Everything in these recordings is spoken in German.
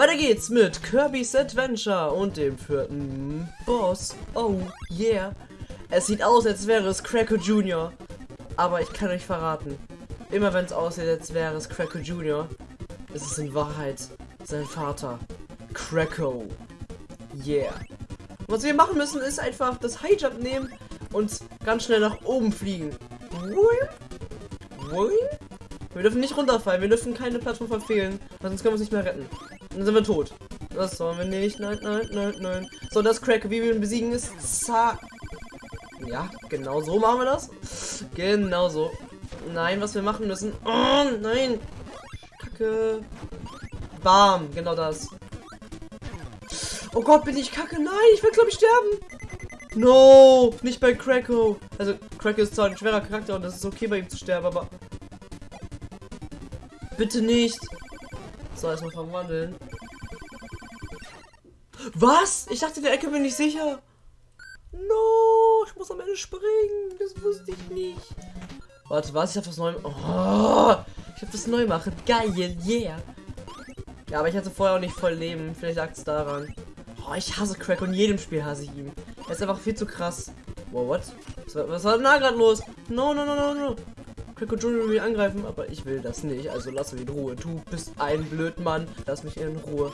Weiter geht's mit Kirby's Adventure und dem vierten Boss. Oh, yeah. Es sieht aus, als wäre es Cracker Jr. Aber ich kann euch verraten, immer wenn es aussieht, als wäre es Cracker Jr., ist es in Wahrheit sein Vater. Cracko. Yeah. Was wir machen müssen, ist einfach das High Jump nehmen und ganz schnell nach oben fliegen. Wir dürfen nicht runterfallen, wir dürfen keine Plattform verfehlen, sonst können wir uns nicht mehr retten. Dann sind wir tot. Das sollen wir nicht. Nein, nein, nein, nein. So, das Crack, wie wir ihn besiegen, ist Za Ja, genau so machen wir das. Genau so. Nein, was wir machen müssen. Oh, nein. Kacke. Bam, genau das. Oh Gott, bin ich kacke. Nein, ich will, glaube ich, sterben. No, nicht bei Cracko. Also, Cracko ist zwar ein schwerer Charakter und das ist okay, bei ihm zu sterben, aber... Bitte nicht. So, erstmal verwandeln. Was? Ich dachte, der Ecke bin ich sicher. No, ich muss am Ende springen. Das wusste ich nicht. Warte, was? Ich hab was neu. Oh, ich hab was neu machen. Geil, yeah. Ja, aber ich hatte vorher auch nicht voll Leben. Vielleicht lag es daran. Oh, ich hasse Crack und jedem Spiel hasse ich ihn. Er ist einfach viel zu krass. Wow, what? Was war, was war denn da gerade los? No, no, no, no, no. Will mich angreifen, aber ich will das nicht. Also lass mich in Ruhe. Du bist ein Blödmann. Lass mich in Ruhe.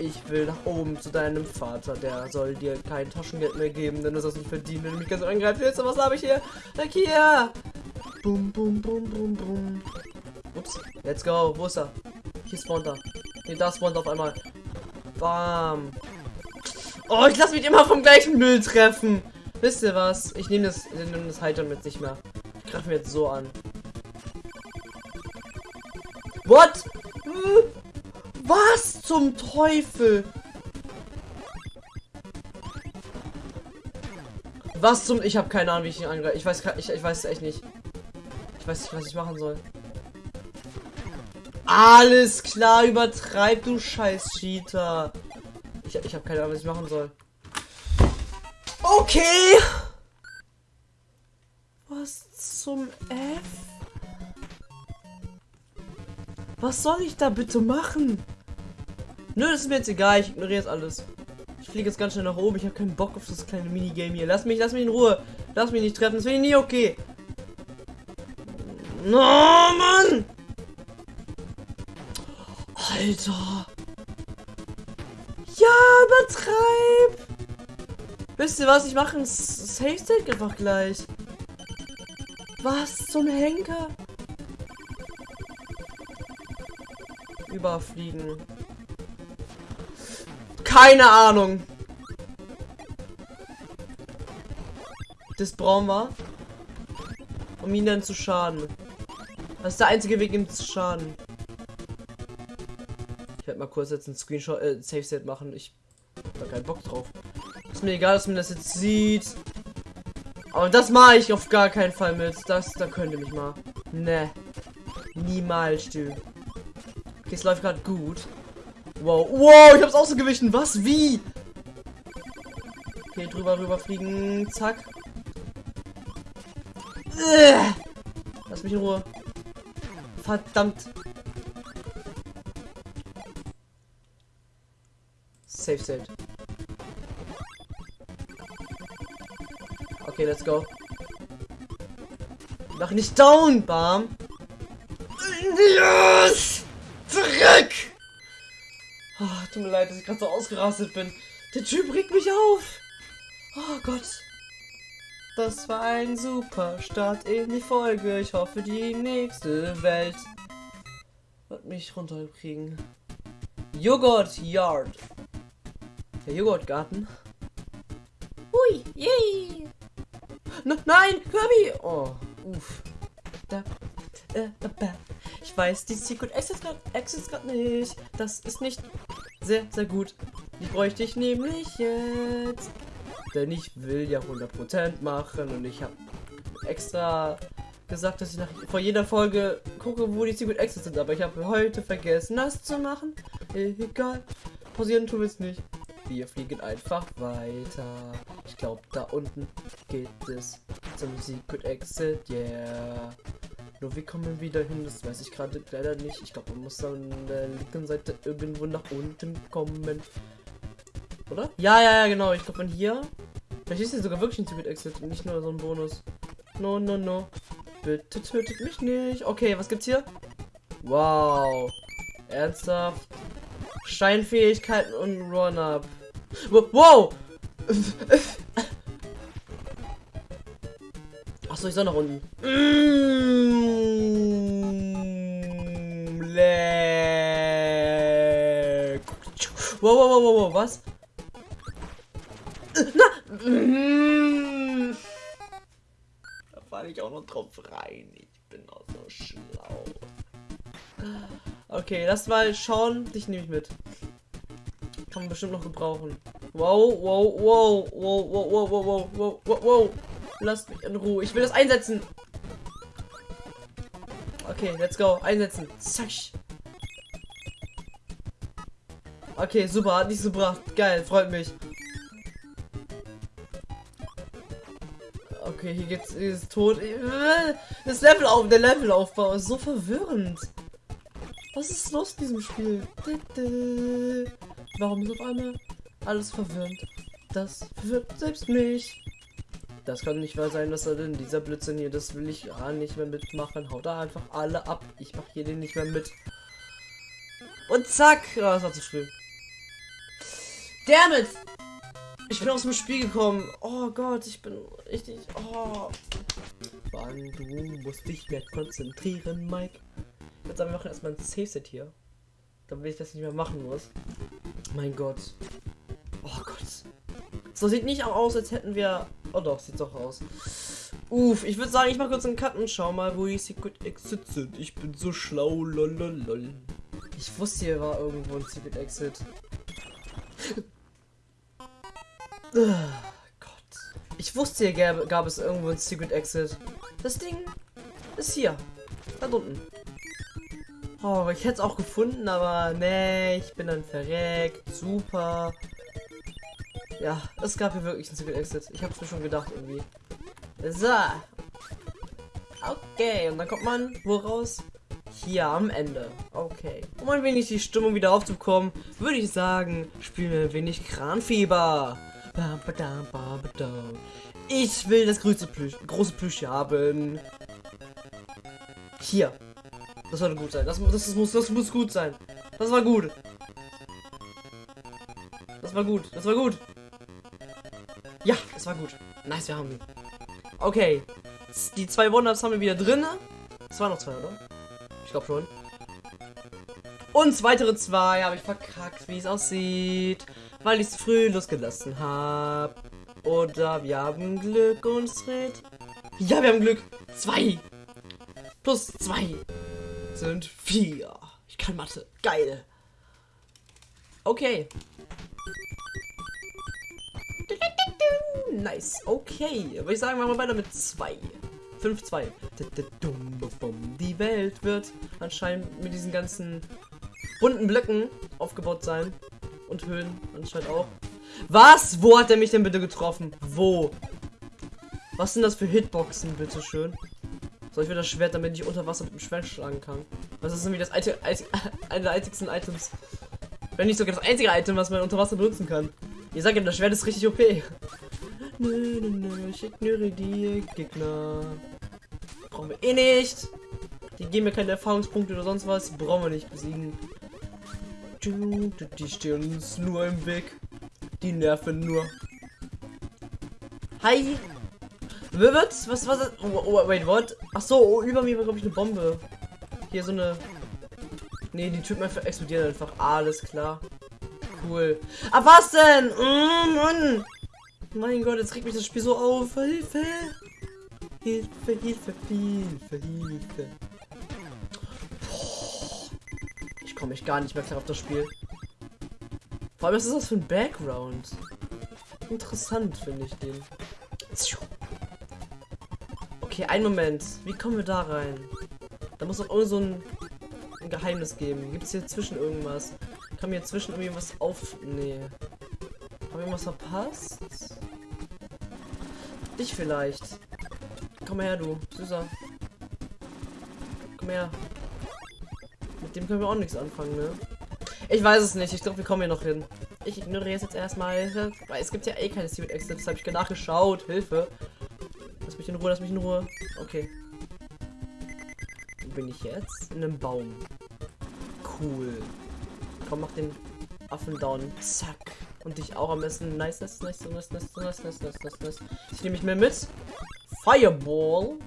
Ich will nach oben zu deinem Vater. Der soll dir kein Taschengeld mehr geben, denn du hast nicht verdient, wenn du mich ganz angreifen willst. Was habe ich hier? Weg hier! Bum, bum, bum, bum, bum. Ups. Let's go. Wo ist er? Hier spawnt er. Nee, da spawnt auf einmal. Bam. Oh, ich lasse mich immer vom gleichen Müll treffen. Wisst ihr was? Ich nehme das, ich nehm das Heitern mit nicht mehr. Ich greife mir jetzt so an. What? Was zum Teufel? Was zum... Ich habe keine Ahnung, wie ich ihn angreife. Ich weiß, ich, ich weiß echt nicht. Ich weiß nicht, was ich machen soll. Alles klar, übertreib du scheiß Cheater. Ich, ich habe keine Ahnung, was ich machen soll. Okay. Was zum F? Was soll ich da bitte machen? Nö, das ist mir jetzt egal. Ich ignoriere jetzt alles. Ich fliege jetzt ganz schnell nach oben. Ich habe keinen Bock auf das kleine Minigame hier. Lass mich, lass mich in Ruhe. Lass mich nicht treffen. Das finde ich nie okay. No, Mann! Alter. Ja, übertreib. Wisst ihr was? Ich mache ein Safe State einfach gleich. Was zum Henker? Überfliegen. Keine Ahnung. Das brauchen wir. Um ihn dann zu schaden. Das ist der einzige Weg, ihm zu schaden. Ich werde mal kurz jetzt ein Screenshot, äh, Safe Set machen. Ich habe keinen Bock drauf. Ist mir egal, dass man das jetzt sieht. Aber das mache ich auf gar keinen Fall mit. Das, da könnte mich mal. Ne. Niemals, du. Okay, es läuft gerade gut. Wow. Wow, ich hab's ausgewichen. Was? Wie? Okay, drüber, rüber fliegen. Zack. Lass mich in Ruhe. Verdammt. Safe set. Okay, let's go. Mach nicht down, Bam. Yes! Zurück! Oh, tut mir leid, dass ich gerade so ausgerastet bin. Der Typ regt mich auf. Oh Gott. Das war ein super Start in die Folge. Ich hoffe, die nächste Welt wird mich runterkriegen. Joghurt Yard. Der Joghurtgarten. Hui, yay! N nein, Kirby! Oh, uff. Da, äh, da, da. Weiß, die Secret Access gerade nicht. Das ist nicht sehr, sehr gut. Die bräuchte ich nämlich jetzt. Denn ich will ja 100% machen und ich habe extra gesagt, dass ich nach, vor jeder Folge gucke, wo die Secret Exits sind. Aber ich habe heute vergessen, das zu machen. Egal. Pausieren tun wir es nicht. Wir fliegen einfach weiter. Ich glaube, da unten geht es zum Secret Exit. Yeah. Nur wie kommen wir wieder hin? Das weiß ich gerade leider nicht. Ich glaube, man muss an der linken Seite irgendwo nach unten kommen. Oder? Ja, ja, ja, genau. Ich glaube, man hier. Vielleicht ist hier sogar wirklich ein Secret Exit und nicht nur so ein Bonus. No, no, no. Bitte tötet mich nicht. Okay, was gibt's hier? Wow. Ernsthaft? Steinfähigkeiten und Run-Up. Wow! Achso, ich soll nach unten. Mm, Wow, wow, wow, wow, was? Na! Mm. Da falle ich auch noch drauf rein. Ich bin auch so schlau. Okay, lass mal schauen. Dich nehme ich mit. Kann man bestimmt noch gebrauchen. Wow, wow, wow, wow, wow, wow, wow, wow, wow, wow, wow. Lasst mich in Ruhe. Ich will das einsetzen. Okay, let's go. Einsetzen. Zack. Okay, super. Hat nicht so gebracht. Geil, freut mich. Okay, hier geht's ist tot. Das Level auf, der Levelaufbau ist so verwirrend. Was ist los in diesem Spiel? Warum ist auf einmal alles verwirrend? Das verwirrt selbst mich. Das kann nicht wahr sein, dass er denn dieser Blödsinn hier, das will ich gar nicht mehr mitmachen. Haut da einfach alle ab. Ich mache hier den nicht mehr mit. Und zack! Oh, das war zu früh. Damit! Ich bin aus dem Spiel gekommen. Oh Gott, ich bin richtig. Oh. Mann, du musst dich mehr konzentrieren, Mike. Jetzt sagen wir machen erstmal ein Save-Set hier. Damit ich das nicht mehr machen muss. Mein Gott. Oh Gott. So sieht nicht aus, als hätten wir. Oh doch, sieht doch aus. Uff, ich würde sagen, ich mache kurz einen Cut und schau mal, wo die Secret Exit sind. Ich bin so schlau, lololol. Ich wusste, hier war irgendwo ein Secret Exit. Gott. Ich wusste, hier gab, gab es irgendwo ein Secret Exit. Das Ding ist hier. Da unten. Oh, ich hätte es auch gefunden, aber nee, ich bin dann verreckt. Super. Ja, es gab hier wirklich ein Secret Exit. Ich habe es mir schon gedacht irgendwie. So. Okay, und dann kommt man wo raus? Hier am Ende. Okay. Um ein wenig die Stimmung wieder aufzubekommen, würde ich sagen, spielen wir ein wenig Kranfieber. Ich will das größte Plüsch, große Plüsch haben. Hier. Das sollte gut sein. Das, das, das, muss, das muss gut sein. Das war gut. Das war gut. Das war gut. Ja, das war gut. Nice, wir haben ihn. Okay. Die zwei Wonders haben wir wieder drin. Es waren noch zwei, oder? Ich glaube schon. Und weitere zwei habe ich verkackt, wie es aussieht. Weil ich es früh losgelassen habe. Oder wir haben Glück und es dreht. Ja, wir haben Glück. Zwei. Plus zwei sind vier. Ich kann Mathe. Geil. Okay. Nice. Okay. Würde ich sagen, machen wir weiter mit zwei. 5-2. Die Welt wird anscheinend mit diesen ganzen bunten Blöcken aufgebaut sein. Und Höhen anscheinend auch. Was? Wo hat er mich denn bitte getroffen? Wo? Was sind das für Hitboxen, bitteschön? Soll ich wieder das Schwert, damit ich unter Wasser mit dem Schwert schlagen kann? Das ist nämlich das eine der einzigsten Items. Wenn nicht sogar das einzige Item, was man unter Wasser benutzen kann. Ich sage ja, das Schwert ist richtig OP. Nö, nö, nö, ich ignoriere die Gegner. Brauchen wir eh nicht. Die geben mir keine Erfahrungspunkte oder sonst was. Brauchen wir nicht besiegen. Die stehen uns nur im Weg. Die nerven nur. Hi. Was? Was war das? Oh, oh, wait, what? Ach so, oh, über mir war glaube ich eine Bombe. Hier so eine. Nee, die Typen explodieren einfach. Alles klar. Cool. Ah, was denn? Mm, Mann. Mein Gott, jetzt regt mich das Spiel so auf. Hilfe. Hilfe, Hilfe, Hilfe, Hilfe. Komme mich gar nicht mehr klar auf das Spiel. Vor allem, was ist das für ein Background? Interessant finde ich den. Okay, ein Moment. Wie kommen wir da rein? Da muss doch irgend so ein, ein Geheimnis geben. Gibt es hier zwischen irgendwas? Kann mir zwischen irgendwie was auf... Nee. Haben wir irgendwas verpasst? Dich vielleicht. Komm her, du. Süßer. komm her. Dem können wir auch nichts anfangen, ne? Ich weiß es nicht. Ich glaube, wir kommen hier noch hin. Ich ignoriere es jetzt erstmal. Weil es gibt ja eh keine Secret Exits. Habe ich nachgeschaut. Hilfe. Lass mich in Ruhe, lass mich in Ruhe. Okay. Wo bin ich jetzt? In einem Baum. Cool. Komm, mach den Affen down. Zack. Und dich auch am besten. Nice, nice, nice, nice, nice, nice, nice, nice, nice, nice. Ich nehme mich mehr mit. Fireball.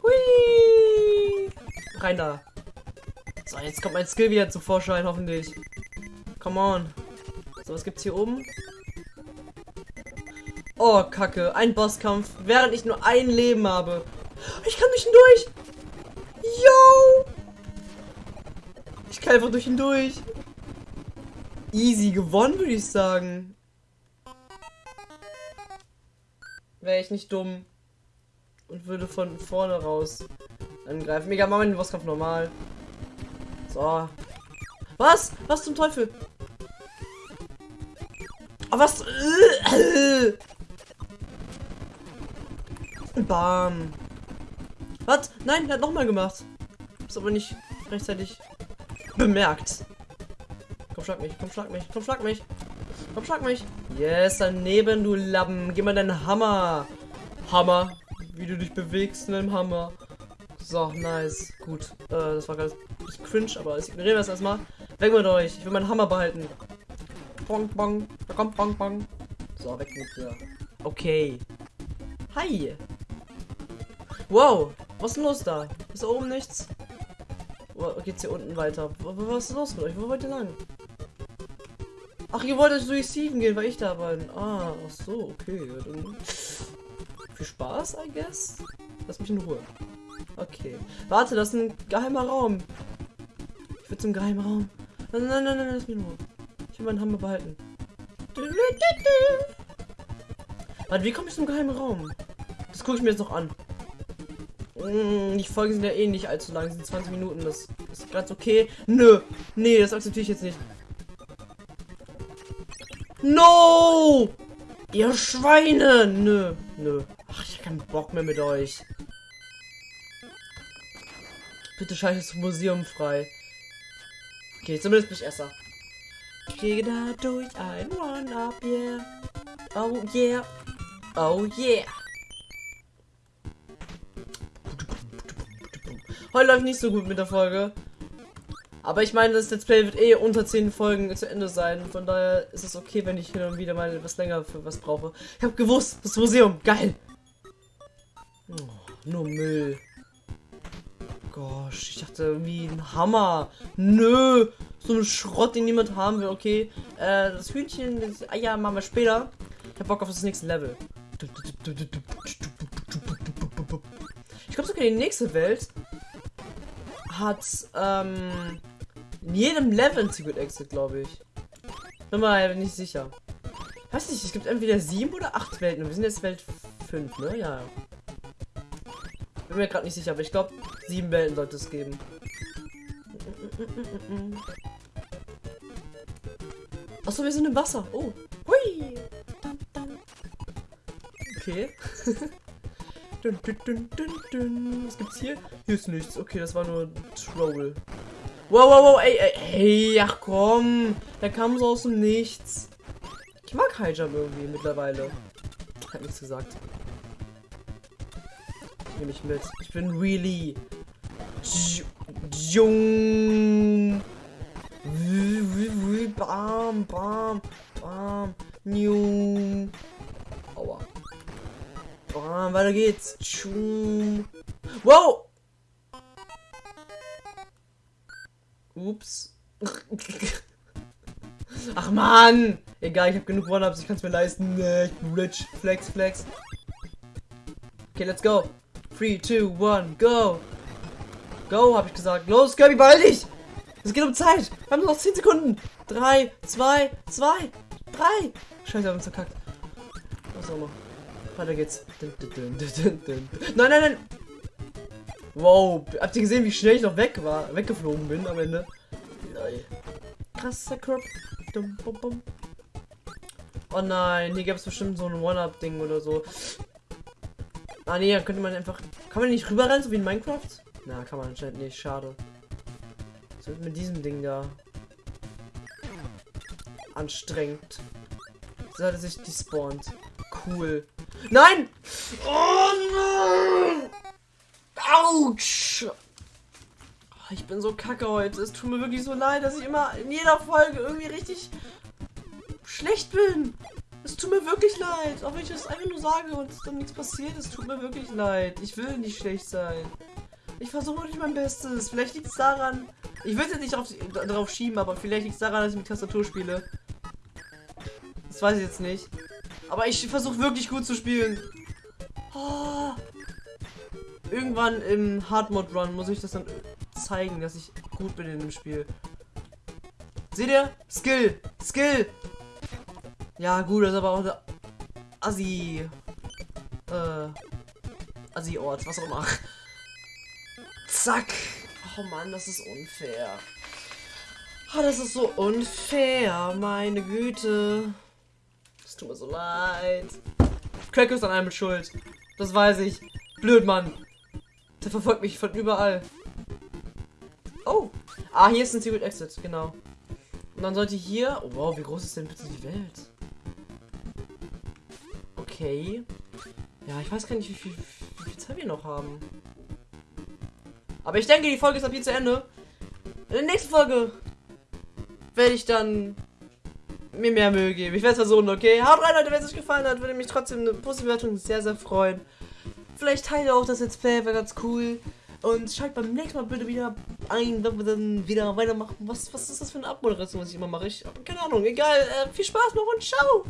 Hui. Rein da. Jetzt kommt mein Skill wieder zu Vorschein, hoffentlich. Come on. So, was gibt's hier oben? Oh, Kacke. Ein Bosskampf, während ich nur ein Leben habe. Ich kann durch ihn durch. Yo! Ich kann einfach durch ihn durch. Easy gewonnen, würde ich sagen. Wäre ich nicht dumm. Und würde von vorne raus angreifen. Mega, machen wir den Bosskampf normal. So. Was? Was zum Teufel? Oh, was? Bam. Was? Nein, er hat nochmal gemacht. Ist aber nicht rechtzeitig bemerkt. Komm, schlag mich, komm, schlag mich, komm, schlag mich. Komm, schlag mich. Yes, daneben, du Lappen. Gib mal deinen Hammer. Hammer. Wie du dich bewegst in einem Hammer. So, nice. Gut. Äh, das war ganz cringe, aber ich ignoriere das erstmal. Weg mit euch. Ich will meinen Hammer behalten. Bong, bong. Da kommt bong, bong. So, weg mit dir. Okay. Hi. Wow. Was ist denn los da? Ist da oben nichts? Wo geht's hier unten weiter? Was ist los mit euch? Wo wollt ihr lang? Ach, ihr wollt euch durch Steven gehen, weil ich da bin. Ah, ach so, okay. Dann viel Spaß, I guess. Lass mich in Ruhe. Okay. Warte, das ist ein geheimer Raum. Ich will zum geheimen Raum. Nein, nein, nein, nein, lass mich Ruhe. Ich will meinen Hammer behalten. Warte, wie komme ich zum geheimen Raum? Das gucke ich mir jetzt noch an. Mm, die Folgen sind ja eh nicht allzu lang, sind 20 Minuten. Das ist ganz okay. Nö, nee, das akzeptiere ich jetzt nicht. No! Ihr Schweine! Nö, nö. Ach, ich habe keinen Bock mehr mit euch. Bitte schalte das Museum frei. Okay, zumindest bin ich Esser. Ich gehe da durch ein One-Up, yeah. Oh yeah. Oh yeah. Heute läuft nicht so gut mit der Folge. Aber ich meine, das Let's Play wird eh unter 10 Folgen zu Ende sein. Von daher ist es okay, wenn ich hin und wieder mal etwas länger für was brauche. Ich habe gewusst, das Museum, geil. Oh, nur Müll. Gosh, ich dachte irgendwie ein Hammer. Nö, so ein Schrott, den niemand haben will. Okay, äh, das Hühnchen, das Eier machen wir später. Ich hab Bock auf das nächste Level. Ich glaube sogar die nächste Welt hat ähm, in jedem Level ein Secret Exit, glaube ich. Bin mal nicht sicher. Weiß nicht, es gibt entweder sieben oder acht Welten wir sind jetzt Welt 5, ne? Ja. Bin mir gerade nicht sicher, aber ich glaube, sieben Welten sollte es geben. Achso, wir sind im Wasser. Oh. Hui. Okay. Was gibt's hier? Hier ist nichts. Okay, das war nur Troll. Wow, wow, wow, ey, ey, ey, ach komm. Der kam so aus dem Nichts. Ich mag Highjump irgendwie mittlerweile. Hat nichts gesagt. Ich nehme mich mit. Ich bin really. Jung. Bam, bam, bam. New. Aua. Bam, weiter geht's. Wow! Ups. Ach man! Egal, ich habe genug One-Ups, ich kann es mir leisten. Nee, ich bin rich. Flex, flex. Okay, let's go. 3, 2, 1, go! Go, habe ich gesagt. Los, Kirby, beeil dich! Es geht um Zeit. Wir haben noch 10 Sekunden. 3, 2, 2, 3. Scheiße, haben uns verkackt. Was auch noch. Weiter geht's. Nein, nein, nein. Wow, habt ihr gesehen, wie schnell ich noch weg war, weggeflogen bin am Ende? Krasser Crop. Oh nein, hier gab es bestimmt so ein One-Up-Ding oder so. Ah da könnte man einfach. Kann man nicht rüberrennen, so wie in Minecraft? Na, kann man anscheinend nicht. Schade. Was wird mit diesem Ding da? Anstrengend. So hat er sich despawnt. Cool. Nein! Oh nein! Autsch! Oh, Ich bin so kacke heute. Es tut mir wirklich so leid, dass ich immer in jeder Folge irgendwie richtig schlecht bin. Es tut mir wirklich leid. Auch wenn ich das einfach nur sage und dann nichts passiert. Es tut mir wirklich leid. Ich will nicht schlecht sein. Ich versuche wirklich mein Bestes. Vielleicht liegt es daran. Ich will es jetzt nicht auf, darauf schieben, aber vielleicht liegt es daran, dass ich mit Tastatur spiele. Das weiß ich jetzt nicht. Aber ich versuche wirklich gut zu spielen. Oh. Irgendwann im Hard Mode Run muss ich das dann zeigen, dass ich gut bin in dem Spiel. Seht ihr? Skill! Skill! Ja, gut, das ist aber auch eine Assi. Äh. Assi-Ort, was auch immer. Zack! Oh Mann, das ist unfair. Oh, das ist so unfair, meine Güte. Es tut mir so leid. Crack ist an einem schuld. Das weiß ich. Blöd, Mann. Der verfolgt mich von überall. Oh. Ah, hier ist ein Secret Exit, genau. Und dann sollte hier... Oh, wow, wie groß ist denn bitte die Welt? Okay. Ja, ich weiß gar nicht, wie viel, wie viel Zeit wir noch haben. Aber ich denke, die Folge ist ab hier zu Ende. In der nächsten Folge werde ich dann mir mehr Mühe geben. Ich werde es versuchen, okay? Haut rein, Leute, wenn es euch gefallen hat, würde mich trotzdem eine positive Bewertung sehr, sehr freuen. Vielleicht teile auch das Let's Play, wäre ganz cool. Und schalt beim nächsten Mal bitte wieder ein, wenn wir dann wieder weitermachen. Was, was ist das für eine Abmoderation, was ich immer mache? Ich keine Ahnung. Egal. Äh, viel Spaß noch und ciao.